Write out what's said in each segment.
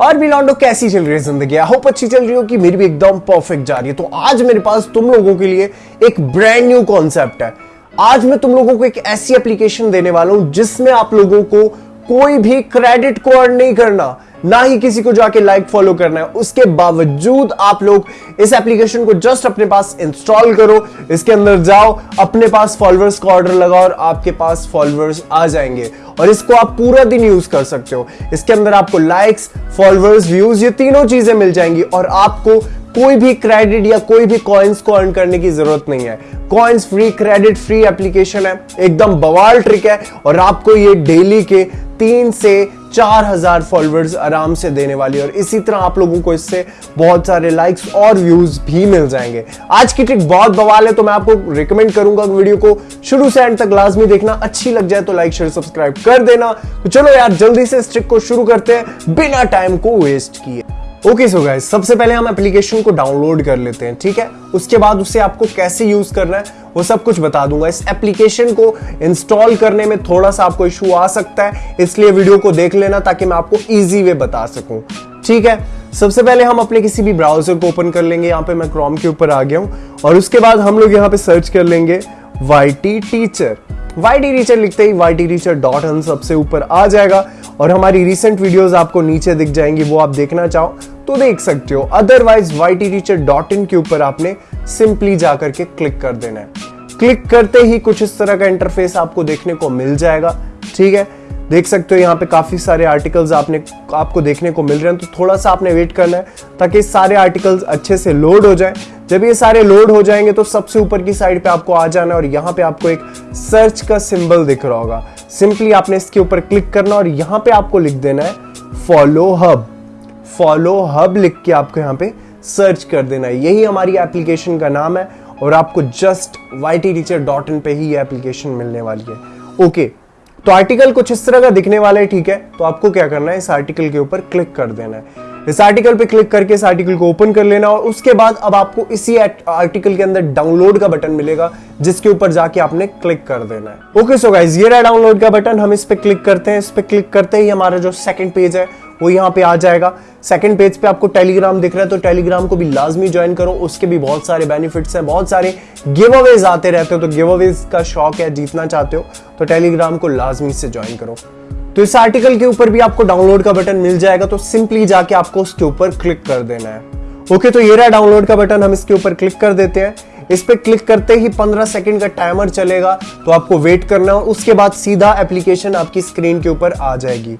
और भी लॉन्डो कैसी चल रही है ज़िंदगी? आई होप अच्छी चल रही हो कि मेरी भी एकदम परफेक्ट जा रही है। तो आज मेरे पास तुम लोगों के लिए एक ब्रांड न्यू कॉन्सेप्ट है। आज मैं तुम लोगों को एक ऐसी एप्लीकेशन देने वाला हूँ जिसमें आप लोगों को कोई भी क्रेडिट को अर्न नहीं करना। ना ही किसी को जाके लाइक फॉलो करना है। उसके बावजूद आप लोग इस एप्लीकेशन को जस्ट अपने पास इंस्टॉल करो, इसके अंदर जाओ, अपने पास फॉलोअर्स का ऑर्डर लगाओ और आपके पास फॉलोअर्स आ जाएँगे। और इसको आप पूरा दिन यूज़ कर सकते हो। इसके अंदर आपको लाइक्स फॉलोअर्स व्यूज़ ये तीनों चीज़ें मिल जाएँगी और आपको कोई भी क्रेडिट या कोई भी कॉइन्स को अर्न करने की ज़रूरत नहीं है। Coins free credit free application है। एकदम बवाल ट्रिक है। और आपको ये डेली के तीन से चार हज़ार फॉलोअर्स आराम से देने वाली और इसी तरह आप लोगों को इससे बहुत सारे लाइक्स और व्यूज़ भी मिल जाएँगे। आज की ट्रिक बहुत बवाल है तो मैं आपको रिकमेंड करूँगा वीडियो को। शुरू से एंड तक लाजमी देखना। अच्छी लग जाए तो लाइक शेयर सब्सक्राइब कर देना। तो चलो यार, जल्दी से इस ट्रिक को शुरू करते हैं। बिना टाइम को वेस्ट किए। ओके सो गाइस सबसे पहले हम एप्लीकेशन को डाउनलोड कर लेते हैं, ठीक है? उसके बाद उसे आपको कैसे यूज़ करना है, वो सब कुछ बता दूँगा। इस एप्लीकेशन को इंस्टॉल करने में थोड़ा सा आपको इशू आ सकता है, इसलिए वीडियो को देख लेना ताकि मैं आपको इजी वे बता सकूँ, ठीक है? सबसे पहले हम अपने किसी भी ब्राउज़र को ओपन कर लेंगे, यहाँ पे मैं क्रोम के ऊपर आ गया हूँ, और उसके बाद हम लोग यहाँ पे सर्च कर लेंगे Y T teacher Y T teacher लिखते ही वाई टी टीचर डॉट हन सबसे ऊपर आ जाएगा। और हमारी रिसेंट वीडियोस आपको नीचे दिख जाएँगी, वो आप देखना चाहो तो देख सकते हो। Otherwise Y T teacher dot in के ऊपर आपने सिंपली जाकर के क्लिक कर देना है। क्लिक करते ही कुछ इस तरह का इंटरफेस आपको देखने को मिल जाएगा, ठीक है? देख सकते हो यहाँ पे काफ़ी सारे आर्टिकल्स आपने, आपको देखने को मिल रहे हैं तो थोड़ा सा आपने वेट करना है, ताकि सारे आर्टिकल्स अच्छे से लोड हो जाए। जब ये सारे लोड हो जाएँगे तो सबसे ऊपर की साइड पे आपको आ जाना और यहाँ पे आपको एक सर्च का सिंबल दिख रहा होगा। सिंपली आपने इसके ऊपर क्लिक करना और यहाँ पे आपको लिख देना है फॉलो हब फॉलो हब लिख के आपको यहाँ पे सर्च कर देना है। यही हमारी एप्लीकेशन का नाम है और आपको just Y T teacher dot in पे ही ये एप्लीकेशन मिलने वाली है। ओके तो आर्टिकल कुछ इस तरह का दिखने वाला है, ठीक है? तो आपको क्या करना है? इस आर्टिकल के ऊपर क्लिक कर देना है। इस आर्टिकल पे क्लिक करके इस आर्टिकल को ओपन कर लेना और उसके बाद अब आपको इसी आर्टिकल के अंदर डाउनलोड का बटन मिलेगा, जिसके ऊपर जाके आपने क्लिक कर देना है। ओके सो गाइज़ ये रहा डाउनलोड का बटन हम इस पे क्लिक करते हैं। इस पे क्लिक करते ही हमारा जो सेकंड पेज है, वो यहाँ पे आ जाएगा। सेकंड पेज पे आपको टेलीग्राम दिख रहा है तो टेलीग्राम को भी लाजमी ज्वाइन करो। उसके भी बहुत सारे बेनिफिट्स हैं, बहुत सारे गिव अवेज आते रहते हो। तो गिव अवेज का शौक है, जीतना चाहते हो तो टेलीग्राम को लाजमी से ज्वाइन करो। तो इस आर्टिकल के ऊपर भी आपको डाउनलोड का बटन मिल जाएगा तो सिंपली जाके आपको उसके ऊपर क्लिक कर देना है। ओके तो ये रहा डाउनलोड का बटन हम इसके ऊपर क्लिक कर देते हैं। इस पे क्लिक करते ही 15 सेकंड का टाइमर चलेगा तो आपको वेट करना है। उसके बाद सीधा एप्लीकेशन आपकी स्क्रीन के ऊपर आ जाएगी।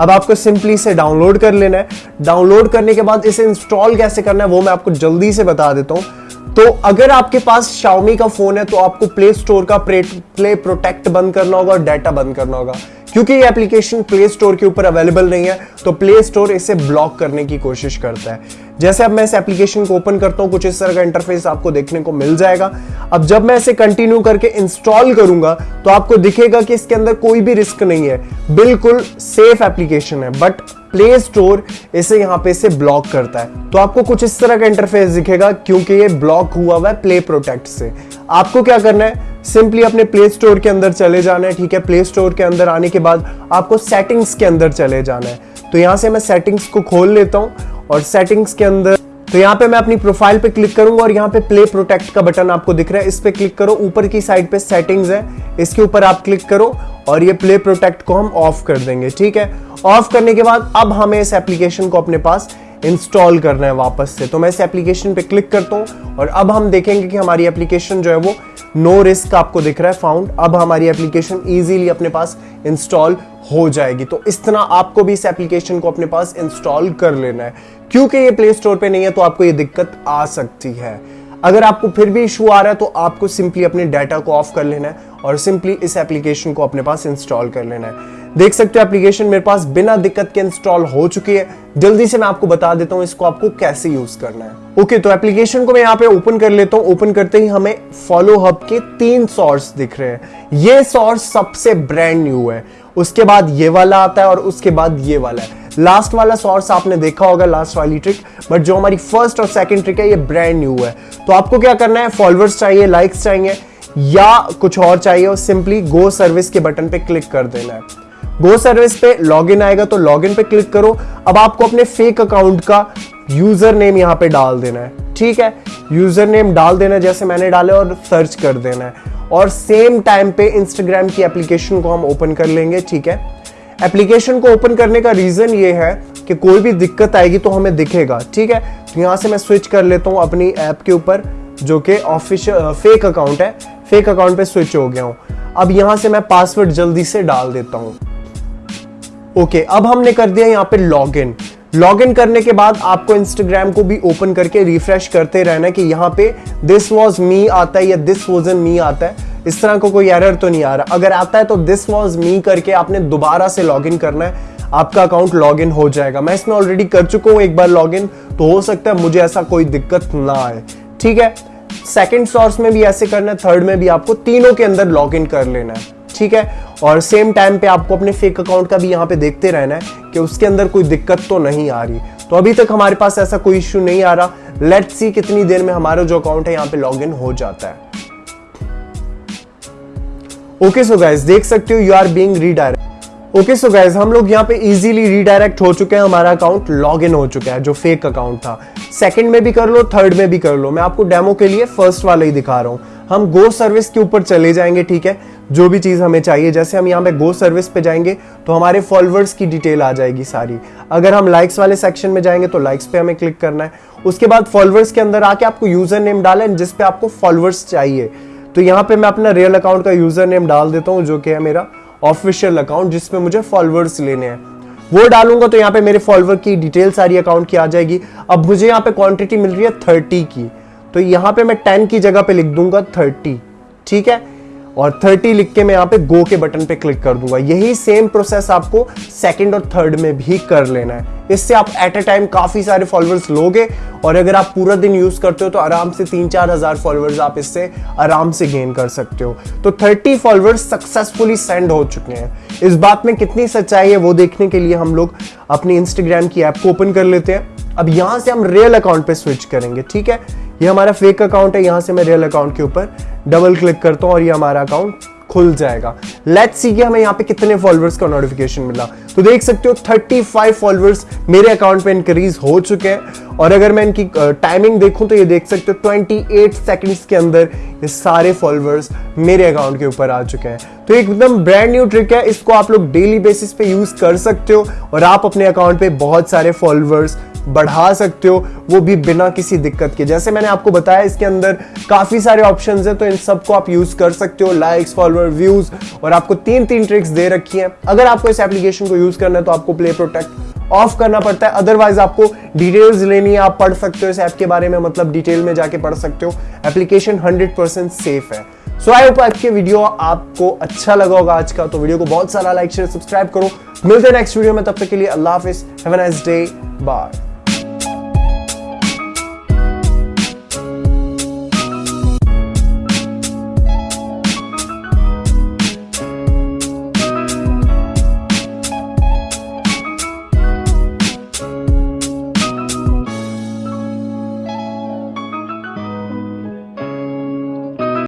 अब आपको सिंपली इसे डाउनलोड कर लेना है। डाउनलोड करने के बाद इसे इंस्टॉल कैसे करना है, वो मैं आपको जल्दी से बता देता हूँ। तो अगर आपके पास Xiaomi का फ़ोन है तो आपको प्ले स्टोर का प्ले प्रोटेक्ट बंद करना होगा और डाटा बंद करना होगा। क्योंकि ये एप्लीकेशन प्ले स्टोर के ऊपर अवेलेबल नहीं है तो प्ले स्टोर इसे ब्लॉक करने की कोशिश करता है। जैसे अब मैं इस एप्लीकेशन को ओपन करता हूँ, कुछ इस तरह का इंटरफेस आपको देखने को मिल जाएगा। अब जब मैं इसे कंटिन्यू करके इंस्टॉल करूँगा तो आपको दिखेगा कि इसके अंदर कोई भी रिस्क नहीं है। बिल्कुल सेफ़ एप्लीकेशन है बट प्ले स्टोर इसे यहाँ पे से ब्लॉक करता है। तो आपको कुछ इस तरह का इंटरफेस दिखेगा, क्योंकि ये ब्लॉक हुआ हुआ है प्ले प्रोटेक्ट से। आपको क्या करना है? सिंपली अपने प्ले स्टोर के अंदर चले जाना है, ठीक है? प्ले स्टोर के अंदर आने के बाद आपको सेटिंग्स के अंदर चले जाना है। तो यहाँ से मैं सेटिंग्स को खोल लेता हूँ और सेटिंग्स के अंदर तो यहाँ पे मैं अपनी प्रोफ़ाइल पे क्लिक करूँगा और यहाँ पे प्ले प्रोटेक्ट का बटन आपको दिख रहा है। इस पे क्लिक करो, ऊपर की साइड पे सेटिंग्स है। इसके ऊपर आप क्लिक करो और ये प्ले प्रोटेक्ट को हम ऑफ़ कर देंगे, ठीक है? ऑफ़ करने के बाद अब हमें इस एप्लीकेशन को अपने पास इंस्टॉल करना है वापस से। तो मैं इस एप्लीकेशन पे क्लिक करता हूँ और अब हम देखेंगे कि हमारी एप्लीकेशन जो है वो नो रिस्क आपको दिख रहा है फाउंड अब हमारी एप्लीकेशन इजीली अपने पास इंस्टॉल हो जाएगी। तो इस तरह आपको भी इस एप्लीकेशन को अपने पास इंस्टॉल कर लेना है। क्योंकि ये प्ले स्टोर पे नहीं है तो आपको ये दिक्कत आ सकती है। अगर आपको फिर भी इशू आ रहा है तो आपको सिंपली अपने डाटा को ऑफ़ कर लेना है और सिंपली इस एप्लीकेशन को अपने पास इंस्टॉल कर लेना है। देख सकते हो एप्लीकेशन मेरे पास बिना दिक्कत के इंस्टॉल हो चुकी है। जल्दी से मैं आपको बता देता हूँ इसको आपको कैसे यूज़ करना है। ओके okay, तो एप्लीकेशन को मैं यहाँ पे ओपन कर लेता हूँ। ओपन करते ही हमें फॉलो हब के तीन सोर्स दिख रहे हैं। ये सोर्स सबसे ब्रांड न्यू है। उसके बाद ये वाला आता है और उसके बाद ये वाला है। लास्ट वाला सोर्स आपने देखा होगा लास्ट वाली ट्रिक बट जो हमारी फ़र्स्ट और सेकंड ट्रिक है ये ब्रांड न्यू है। तो आपको क्या करना है? फॉलोअर्स चाहिए लाइक्स चाहिए या कुछ और चाहिए और सिंपली गो सर्विस के बटन पे क्लिक कर देना है। गो सर्विस पे लॉगिन आएगा तो लॉगिन पे क्लिक करो। अब आपको अपने फेक अकाउंट का यूज़र नेम यहाँ पे डाल देना है। ठीक है? यूज़र नेम डाल देना जैसे मैंने डाले और सर्च कर देना है। और सेम टाइम पे इंस्टाग्राम की एप्लीकेशन को हम ओपन कर लेंगे, ठीक है? एप्लीकेशन को ओपन करने का रीजन ये है कि कोई भी दिक्कत आएगी तो हमें दिखेगा, ठीक है? तो यहाँ से मैं स्विच कर लेता हूँ अपनी ऐप के ऊपर, जो कि ऑफिशियल फेक अकाउंट है। फेक अकाउंट पे स्विच हो गया हूँ। अब यहाँ से मैं पासवर्ड जल्दी से डाल देता हूँ। ओके अब हमने कर दिया यहाँ पे लॉग इन लॉग इन करने के बाद आपको इंस्टाग्राम को भी ओपन करके रिफ्रेश करते रहना कि यहाँ पे दिस वॉज़ मी आता है या दिस वॉजन मी आता है. इस तरह को कोई एरर तो नहीं आ रहा. अगर आता है तो दिस वॉज़ मी करके आपने दोबारा से लॉग इन करना है. आपका अकाउंट लॉग इन हो जाएगा. मैं इसमें ऑलरेडी कर चुका हूँ एक बार लॉग इन तो हो सकता है मुझे ऐसा कोई दिक्कत ना आए. ठीक है? सेकेंड सोर्स में भी ऐसे करना है थर्ड में भी आपको तीनों के अंदर लॉग इन कर लेना है. ठीक है? और सेम टाइम पे आपको अपने फेक अकाउंट का भी यहाँ पे देखते रहना है कि उसके अंदर कोई दिक्कत तो नहीं आ रही। तो अभी तक हमारे पास ऐसा कोई इश्यू नहीं आ रहा। लेट सी कितनी देर में हमारा जो अकाउंट है यहाँ पे लॉग हो जाता है। ओके सो गाइस देख सकते हो you are being redirect okay so guys हम लोग यहाँ पे इजीली रीडायरेक्ट हो चुके हैं। हमारा अकाउंट लॉग इन हो चुका है, जो फेक अकाउंट था। सेकंड में भी कर लो थर्ड में भी कर लो। मैं आपको डेमो के लिए फ़र्स्ट वाला ही दिखा रहा हूँ। हम गो सर्विस के ऊपर चले जाएँगे, ठीक है? जो भी चीज़ हमें चाहिए, जैसे हम यहाँ पे गो सर्विस पे जाएँगे तो हमारे फॉलोअर्स की डिटेल आ जाएगी सारी। अगर हम लाइक्स वाले सेक्शन में जाएँगे तो लाइक्स पे हमें क्लिक करना है। उसके बाद फॉलोअर्स के अंदर आके आपको यूज़र नेम डाला जिसपे आपको फॉलोअर्स चाहिए। तो यहाँ पे मैं अपना रियल अकाउंट का यूज़र नेम डाल देता हूँ, जो कि है मेरा ऑफिशियल अकाउंट जिसमें मुझे फॉलोअर्स लेने हैं। वो डालूँगा तो यहाँ पे मेरे फॉलोअर की डिटेल सारी अकाउंट की आ जाएगी। अब मुझे यहाँ पे क्वांटिटी मिल रही है थर्टी की। तो यहाँ पे मैं टेन की जगह पे लिख दूँगा थर्टी ठीक है? और 30 लिख के मैं यहाँ पे गो के बटन पे क्लिक कर दूँगा। यही सेम प्रोसेस आपको सेकंड और थर्ड में भी कर लेना है। इससे आप एट अ टाइम काफ़ी सारे फॉलोअर्स लोगे और अगर आप पूरा दिन यूज़ करते हो तो आराम से तीन चार हज़ार फॉलोअर्स आप इससे आराम से गेन कर सकते हो। तो 30 फॉलोअर्स सक्सेसफुली सेंड हो चुके हैं। इस बात में कितनी सच्चाई है वो देखने के लिए हम लोग अपनी इंस्टाग्राम की ऐप को ओपन कर लेते हैं। अब यहाँ से हम रियल अकाउंट पे स्विच करेंगे, ठीक है? ये हमारा फेक अकाउंट है, यहाँ से मैं रियल अकाउंट के ऊपर डबल क्लिक करता हूँ और ये हमारा अकाउंट खुल जाएगा। लेट्स सी कि हमें यहाँ पे कितने फॉलोअर्स का नोटिफिकेशन मिला। तो देख सकते हो 35 फॉलोअर्स मेरे अकाउंट पे इंक्रीज हो चुके हैं। और अगर मैं इनकी टाइमिंग देखूँ तो ये देख सकते हो 28 सेकंड्स के अंदर ये सारे फॉलोअर्स मेरे अकाउंट के ऊपर आ चुके हैं। तो एकदम ब्रांड न्यू ट्रिक है, इसको आप लोग डेली बेसिस पे यूज़ कर सकते हो। और आप अपने अकाउंट पे बहुत सारे फॉलोअर्स बढ़ा सकते हो, वो भी बिना किसी दिक्कत के। जैसे मैंने आपको बताया, इसके अंदर काफ़ी सारे ऑप्शन है तो इन सबको आप यूज़ कर सकते हो लाइक्स फॉलोअर व्यूज़ और आपको तीन तीन ट्रिक्स दे रखी है। अगर आपको इस एप्लीकेशन को यूज़ करना है तो आपको प्ले प्रोटेक्ट ऑफ़ करना पड़ता है। अदरवाइज़ आपको डिटेल्स लेनी है, आप पढ़ सकते हो इस ऐप के बारे में मतलब डिटेल में जाके पढ़ सकते हो। एप्लीकेशन 100% सेफ़ है। सो आई होप आज के वीडियो आपको अच्छा लगा होगा आज का। तो वीडियो को बहुत सारा लाइक शेयर सब्सक्राइब करो। मिलते हैं नेक्स्ट वीडियो में, तब तक के लिए अल्लाह हाफिज। Have a nice day bye